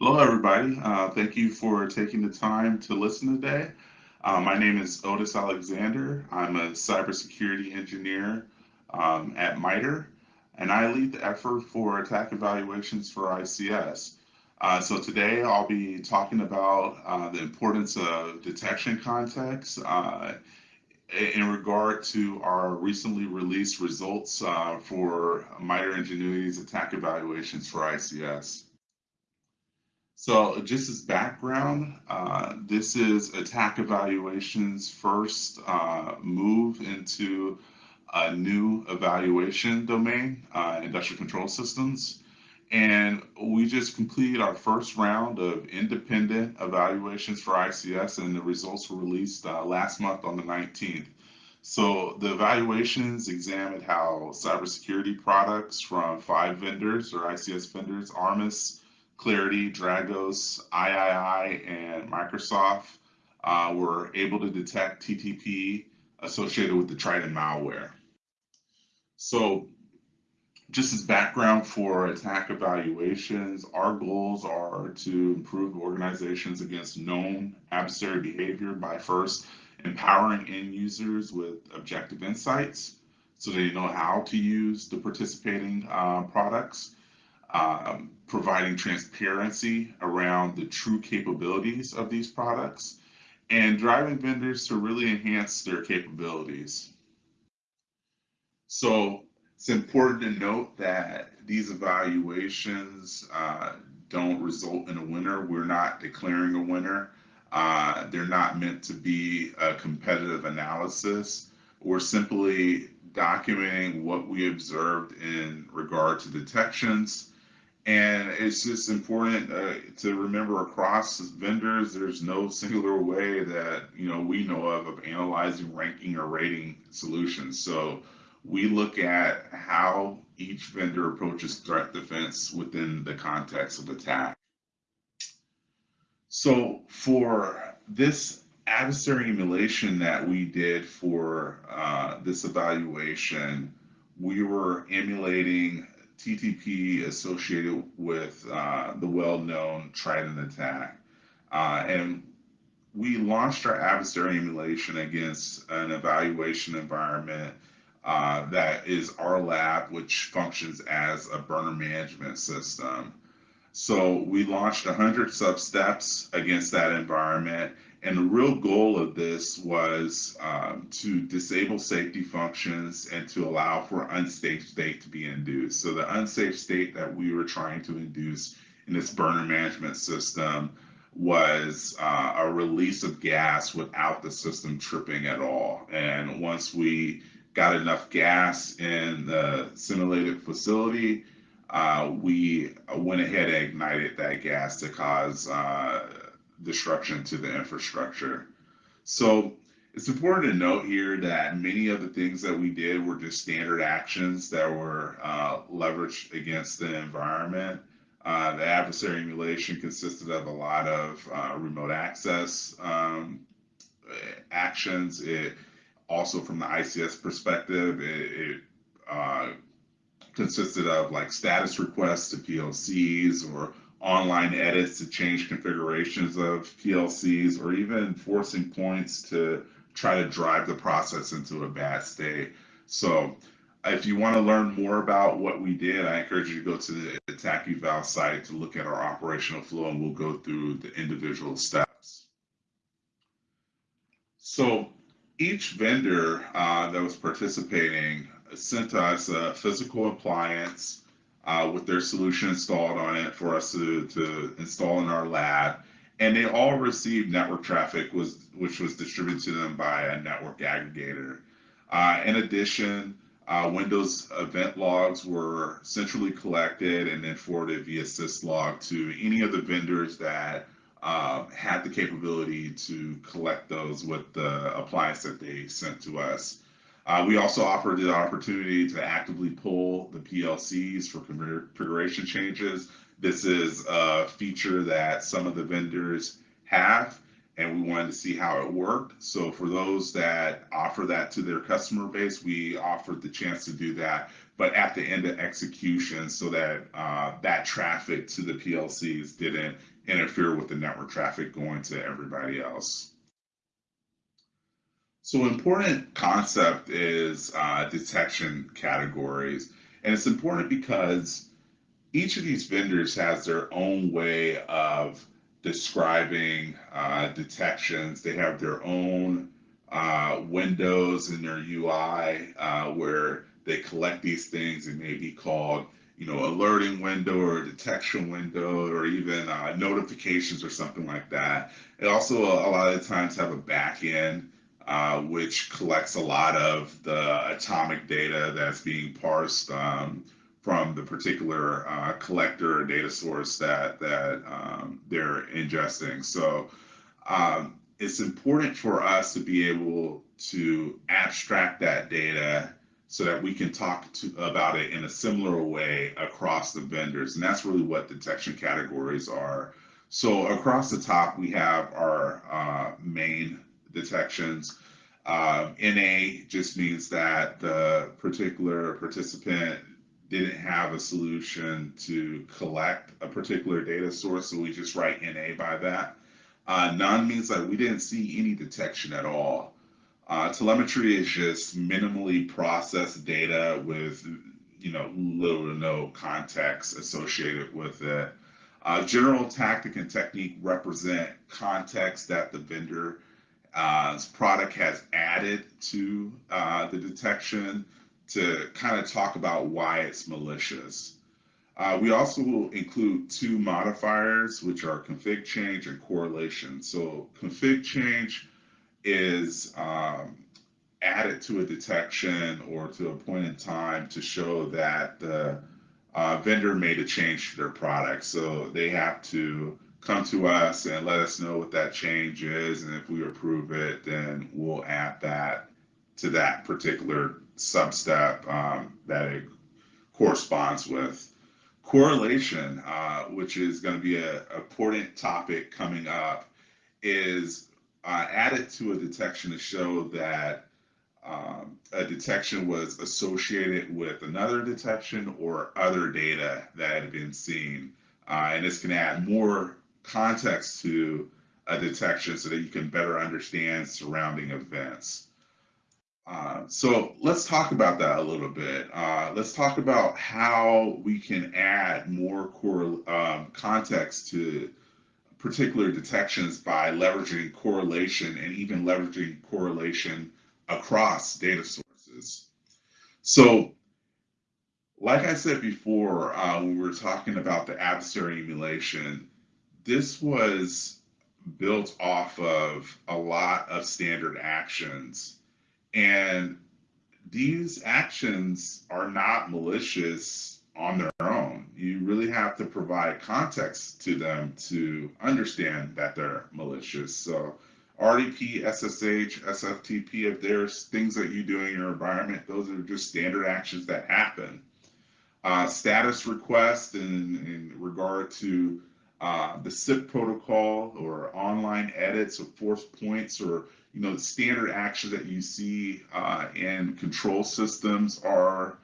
Hello, everybody. Uh, thank you for taking the time to listen today. Uh, my name is Otis Alexander. I'm a cybersecurity engineer um, at MITRE, and I lead the effort for attack evaluations for ICS. Uh, so today I'll be talking about uh, the importance of detection context uh, in regard to our recently released results uh, for MITRE Ingenuity's attack evaluations for ICS. So just as background, uh, this is attack evaluation's first uh, move into a new evaluation domain, uh, industrial control systems. And we just completed our first round of independent evaluations for ICS, and the results were released uh, last month on the 19th. So the evaluations examined how cybersecurity products from five vendors or ICS vendors, Armis, Claroty, Dragos, III, and Microsoft uh, were able to detect TTP associated with the Triton malware. So just as background for attack evaluations, our goals are to improve organizations against known adversary behavior by first empowering end users with objective insights so they know how to use the participating uh, products um, providing transparency around the true capabilities of these products, and driving vendors to really enhance their capabilities. So it's important to note that these evaluations uh, don't result in a winner. We're not declaring a winner. Uh, they're not meant to be a competitive analysis. We're simply documenting what we observed in regard to detections and it's just important uh, to remember across vendors, there's no singular way that you know we know of of analyzing, ranking, or rating solutions. So we look at how each vendor approaches threat defense within the context of attack. So for this adversary emulation that we did for uh, this evaluation, we were emulating TTP associated with uh, the well-known Triton attack. Uh, and we launched our adversary emulation against an evaluation environment uh, that is our lab, which functions as a burner management system. So we launched 100 sub-steps against that environment and the real goal of this was um, to disable safety functions and to allow for unsafe state to be induced. So the unsafe state that we were trying to induce in this burner management system was uh, a release of gas without the system tripping at all. And once we got enough gas in the simulated facility, uh, we went ahead and ignited that gas to cause uh, disruption to the infrastructure. So it's important to note here that many of the things that we did were just standard actions that were uh, leveraged against the environment. Uh, the adversary emulation consisted of a lot of uh, remote access um, actions. It also, from the ICS perspective, it, it uh, consisted of like status requests to PLCs or online edits to change configurations of PLCs or even forcing points to try to drive the process into a bad state. So if you want to learn more about what we did, I encourage you to go to the Attack Eval site to look at our operational flow and we'll go through the individual steps. So each vendor uh, that was participating sent us a physical appliance uh, with their solution installed on it for us to, to install in our lab. And they all received network traffic, was which was distributed to them by a network aggregator. Uh, in addition, uh, Windows event logs were centrally collected and then forwarded via syslog to any of the vendors that uh, had the capability to collect those with the appliance that they sent to us. Uh, we also offered the opportunity to actively pull the PLCs for configuration changes. This is a feature that some of the vendors have, and we wanted to see how it worked. So for those that offer that to their customer base, we offered the chance to do that but at the end of execution so that uh, that traffic to the PLCs didn't interfere with the network traffic going to everybody else. So important concept is uh, detection categories. And it's important because each of these vendors has their own way of describing uh, detections. They have their own uh, windows in their UI uh, where they collect these things. It may be called, you know, alerting window or detection window or even uh, notifications or something like that. It also a lot of times have a back end uh, which collects a lot of the atomic data that's being parsed um, from the particular uh, collector or data source that that um, they're ingesting. So um, it's important for us to be able to abstract that data so that we can talk to, about it in a similar way across the vendors. And that's really what detection categories are. So across the top, we have our uh, main detections. Uh, NA just means that the particular participant didn't have a solution to collect a particular data source, so we just write NA by that. Uh, none means that we didn't see any detection at all. Uh, telemetry is just minimally processed data with you know little to no context associated with it. Uh, general tactic and technique represent context that the vendor's uh, product has added to uh, the detection to kind of talk about why it's malicious. Uh, we also will include two modifiers, which are config change and correlation. So config change is um, added to a detection or to a point in time to show that the uh, vendor made a change to their product. So they have to come to us and let us know what that change is. And if we approve it, then we'll add that to that particular substep um, that it corresponds with. Correlation, uh, which is going to be an important topic coming up, is uh, added to a detection to show that um, a detection was associated with another detection or other data that had been seen. Uh, and this can add more context to a detection so that you can better understand surrounding events. Uh, so let's talk about that a little bit. Uh, let's talk about how we can add more core um, context to particular detections by leveraging correlation and even leveraging correlation across data sources. So like I said before, uh, when we were talking about the adversary emulation, this was built off of a lot of standard actions. And these actions are not malicious on their own. Really have to provide context to them to understand that they're malicious. So RDP, SSH, SFTP, if there's things that you do in your environment, those are just standard actions that happen. Uh, status request in, in regard to uh, the CIP protocol or online edits or force points or you know the standard actions that you see uh, in control systems are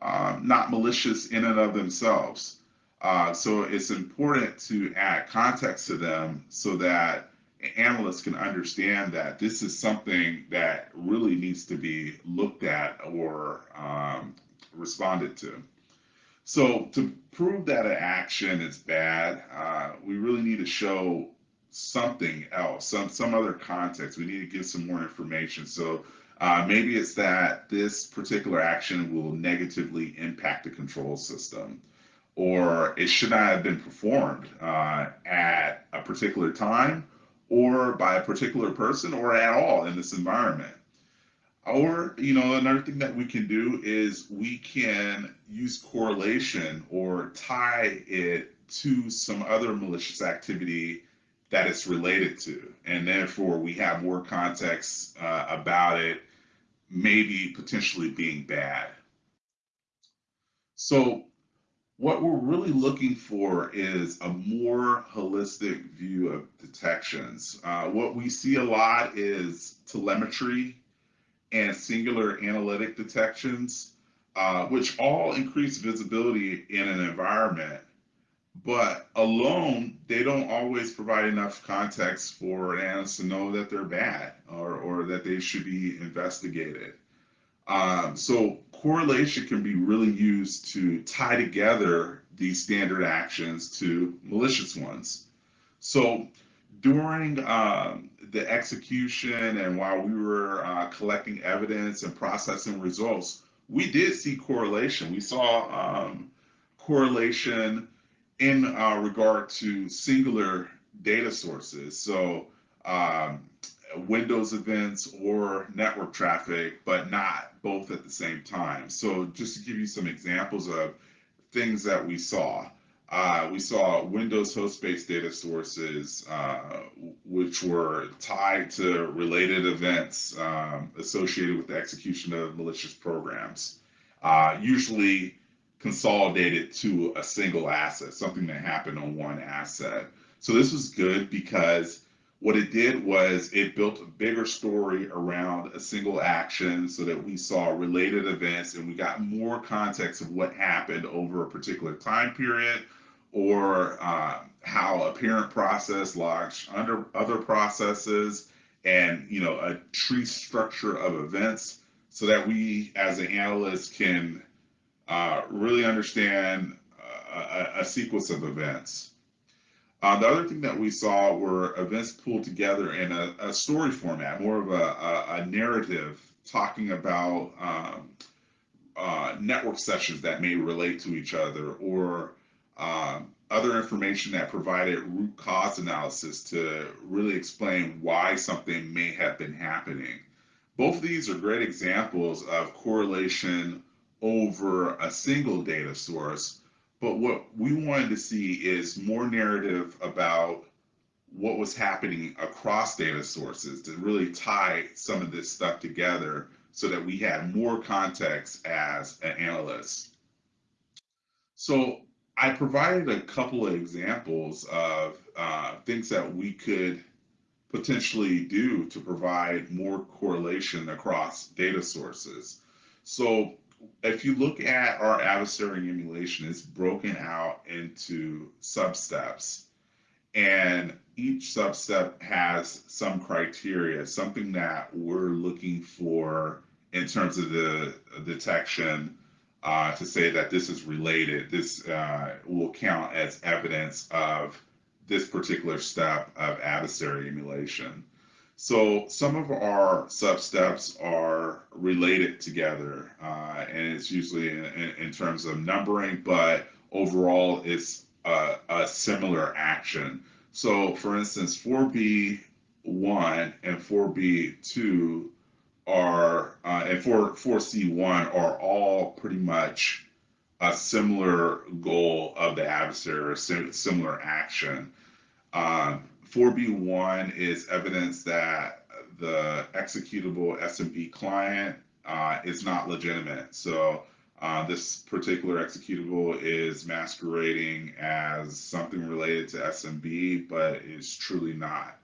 uh, not malicious in and of themselves. Uh, so it's important to add context to them so that analysts can understand that this is something that really needs to be looked at or um, responded to. So to prove that an action is bad, uh, we really need to show something else, some some other context. We need to give some more information. So uh, maybe it's that this particular action will negatively impact the control system, or it should not have been performed uh, at a particular time, or by a particular person, or at all in this environment. Or, you know, another thing that we can do is we can use correlation or tie it to some other malicious activity that it's related to. And therefore, we have more context uh, about it, maybe potentially being bad. So, what we're really looking for is a more holistic view of detections. Uh, what we see a lot is telemetry and singular analytic detections. uh, which all increase visibility in an environment. But alone, they don't always provide enough context for an analyst to know that they're bad or, or that they should be investigated. Um, so correlation can be really used to tie together these standard actions to malicious ones. So during um, the execution and while we were uh, collecting evidence and processing results, we did see correlation. We saw um, correlation in uh, regard to singular data sources. So um, Windows events or network traffic, but not both at the same time. So just to give you some examples of things that we saw. Uh, we saw Windows host-based data sources, uh, which were tied to related events um, associated with the execution of malicious programs, uh, usually consolidated to a single asset, something that happened on one asset. So this was good because what it did was it built a bigger story around a single action so that we saw related events and we got more context of what happened over a particular time period or uh, how a parent process launched under other processes and you know a tree structure of events so that we as an analyst can uh, really understand a, a sequence of events uh, the other thing that we saw were events pulled together in a, a story format, more of a, a, a narrative talking about um, uh, network sessions that may relate to each other or um, other information that provided root cause analysis to really explain why something may have been happening. Both of these are great examples of correlation over a single data source but what we wanted to see is more narrative about what was happening across data sources to really tie some of this stuff together so that we had more context as an analyst. So I provided a couple of examples of uh, things that we could potentially do to provide more correlation across data sources. So if you look at our adversary emulation, it's broken out into substeps. And each substep has some criteria, something that we're looking for in terms of the detection uh, to say that this is related. This uh, will count as evidence of this particular step of adversary emulation. So some of our sub-steps are related together, uh, and it's usually in, in, terms of numbering, but overall it's a, a similar action. So for instance, 4B1 and 4B2 are, uh, and 4, 4C1 are all pretty much a similar goal of the adversary or similar action. Um, 4B1 is evidence that the executable SMB client uh, is not legitimate. So uh, this particular executable is masquerading as something related to SMB, but is truly not.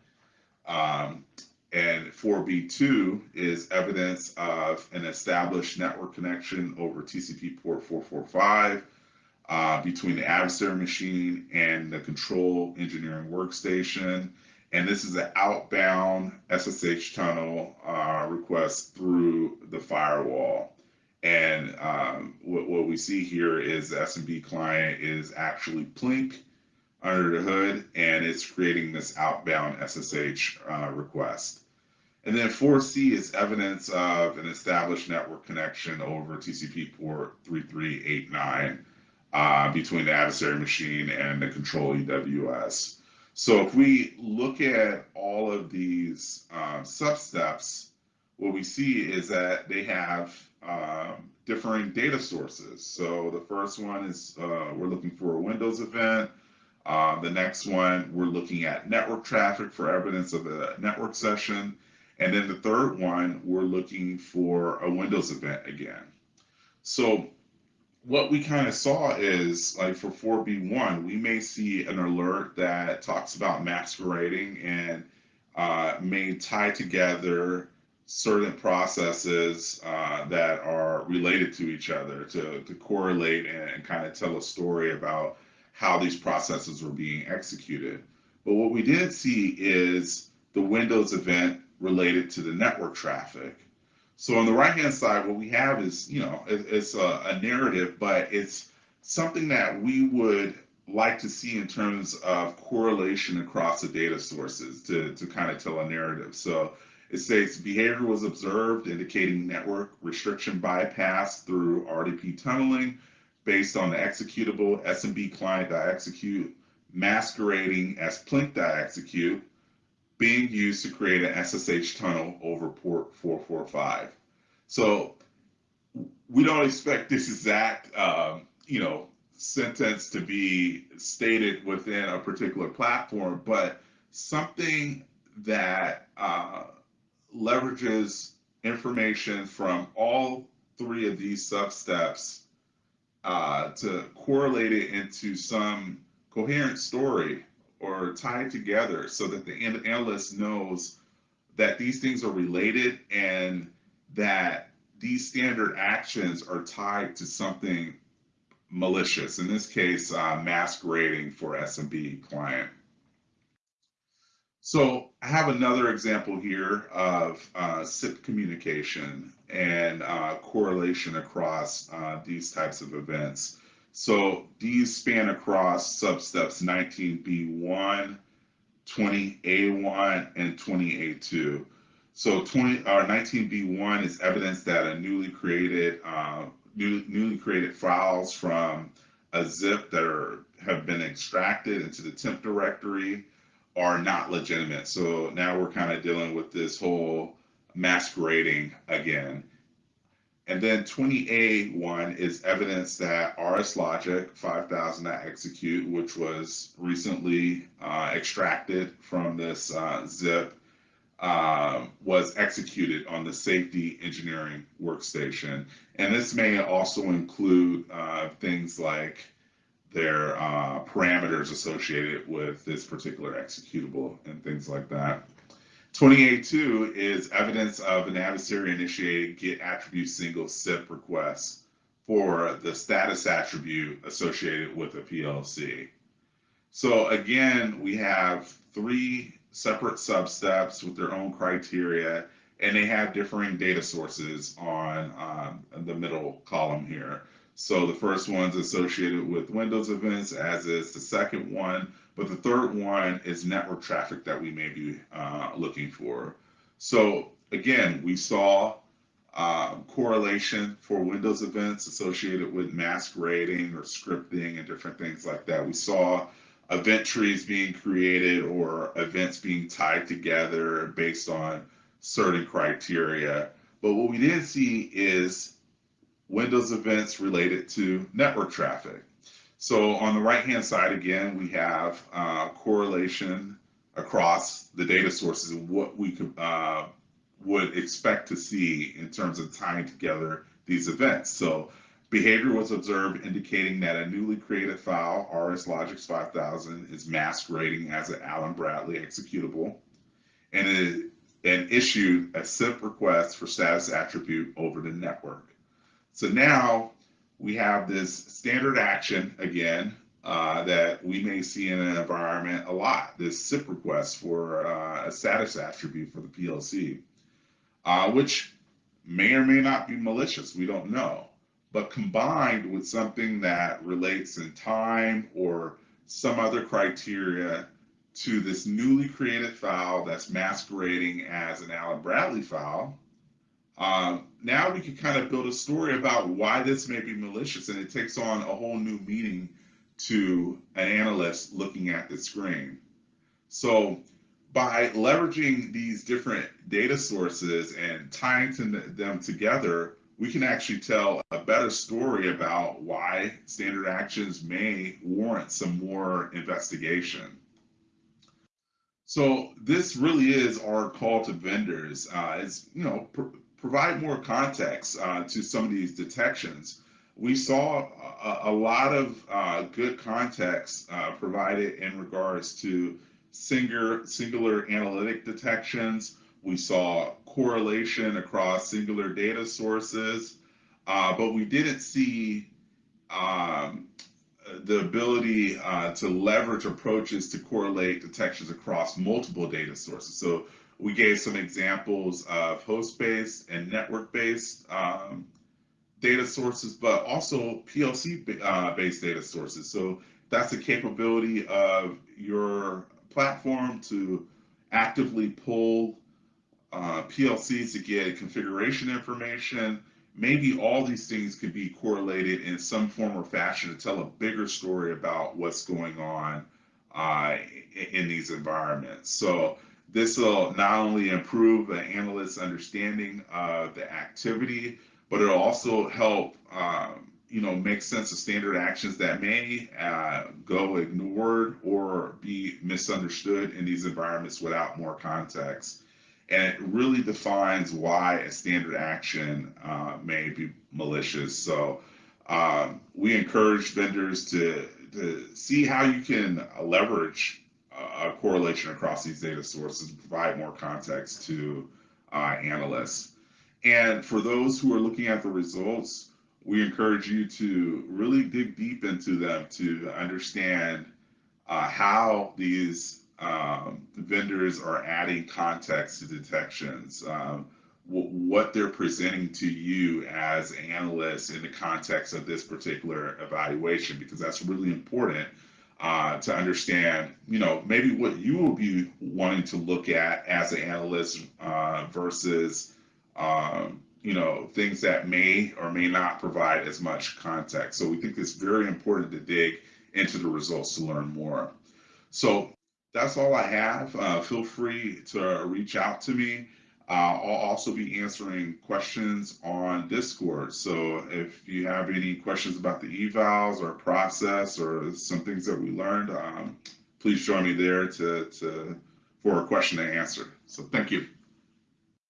Um, and 4B2 is evidence of an established network connection over TCP port 445 uh, between the adversary machine and the control engineering workstation. And this is an outbound SSH tunnel uh, request through the firewall. And um, what, what, we see here is the SMB client is actually Plink under the hood, and it's creating this outbound SSH uh, request. And then 4C is evidence of an established network connection over TCP port 3389 uh, between the adversary machine and the control EWS. So if we look at all of these uh, substeps, what we see is that they have um, differing data sources. So the first one is uh, we're looking for a Windows event. Uh, the next one, we're looking at network traffic for evidence of a network session. And then the third one, we're looking for a Windows event again. So what we kind of saw is like for 4B1, we may see an alert that talks about masquerading and uh, may tie together certain processes uh, that are related to each other to, to correlate and, and kind of tell a story about how these processes were being executed. But what we didn't see is the Windows event related to the network traffic. So on the right hand side, what we have is, you know, it, it's a, a narrative, but it's something that we would like to see in terms of correlation across the data sources to, to kind of tell a narrative. So it states behavior was observed indicating network restriction bypass through RDP tunneling based on the executable SMB client.execute masquerading as plink.execute being used to create an SSH tunnel over port 445. So we don't expect this exact, um, you know, sentence to be stated within a particular platform, but something that uh, leverages information from all three of these substeps uh, to correlate it into some coherent story or tied together so that the analyst knows that these things are related and that these standard actions are tied to something malicious, in this case, uh, masquerading for SMB client. So I have another example here of uh, CIP communication and uh, correlation across uh, these types of events. So these span across substeps 19B1, 20A1, and 20A2. So 20 or uh, 19B1 is evidence that a newly created uh, new, newly created files from a zip that are have been extracted into the temp directory are not legitimate. So now we're kind of dealing with this whole masquerading again. And then 20A1 is evidence that RS Logix 5000 execute, which was recently uh, extracted from this uh, zip, uh, was executed on the safety engineering workstation. And this may also include uh, things like their uh, parameters associated with this particular executable and things like that. 20A2 is evidence of an adversary initiated get attribute single CIP request for the status attribute associated with a PLC. So again, we have three separate substeps with their own criteria, and they have differing data sources on um, the middle column here. So the first one's associated with Windows events, as is the second one. But the third one is network traffic that we may be uh, looking for. So again, we saw uh, correlation for Windows events associated with masquerading or scripting and different things like that. We saw event trees being created or events being tied together based on certain criteria. But what we didn't see is Windows events related to network traffic. So on the right-hand side, again, we have uh, correlation across the data sources and what we could, uh, would expect to see in terms of tying together these events. So behavior was observed indicating that a newly created file, RS Logix 5000, is masquerading as an Allen Bradley executable and it and issued a CIP request for status attribute over the network. So now we have this standard action again uh, that we may see in an environment a lot, this CIP request for uh, a status attribute for the PLC, uh, which may or may not be malicious, we don't know. But combined with something that relates in time or some other criteria to this newly created file that's masquerading as an Allen Bradley file, um, now we can kind of build a story about why this may be malicious, and it takes on a whole new meaning to an analyst looking at the screen. So by leveraging these different data sources and tying them together, we can actually tell a better story about why standard actions may warrant some more investigation. So this really is our call to vendors. Uh, it's you know provide more context uh, to some of these detections. We saw a, a lot of uh, good context uh, provided in regards to singular, singular analytic detections, We saw correlation across singular data sources, uh, but we didn't see um, the ability uh, to leverage approaches to correlate detections across multiple data sources. So we gave some examples of host-based and network-based um, data sources, but also PLC-based uh, data sources. So that's the capability of your platform to actively pull uh, PLCs to get configuration information. Maybe all these things could be correlated in some form or fashion to tell a bigger story about what's going on uh, in these environments. So this will not only improve the analyst's understanding of the activity, but it'll also help um, you know make sense of standard actions that may uh, go ignored or be misunderstood in these environments without more context. And it really defines why a standard action uh, may be malicious. So um, we encourage vendors to, to see how you can leverage a correlation across these data sources and provide more context to uh, analysts. And for those who are looking at the results, we encourage you to really dig deep into them to understand uh, how these um, vendors are adding context to detections, um, what they're presenting to you as analysts in the context of this particular evaluation, because that's really important uh, to understand, you know, maybe what you will be wanting to look at as an analyst uh, versus, um, you know, things that may or may not provide as much context. So we think it's very important to dig into the results to learn more. So that's all I have. Uh, feel free to reach out to me. Uh, I'll also be answering questions on Discord. So if you have any questions about the evals or process or some things that we learned, um, please join me there to, to for a question to answer. So thank you.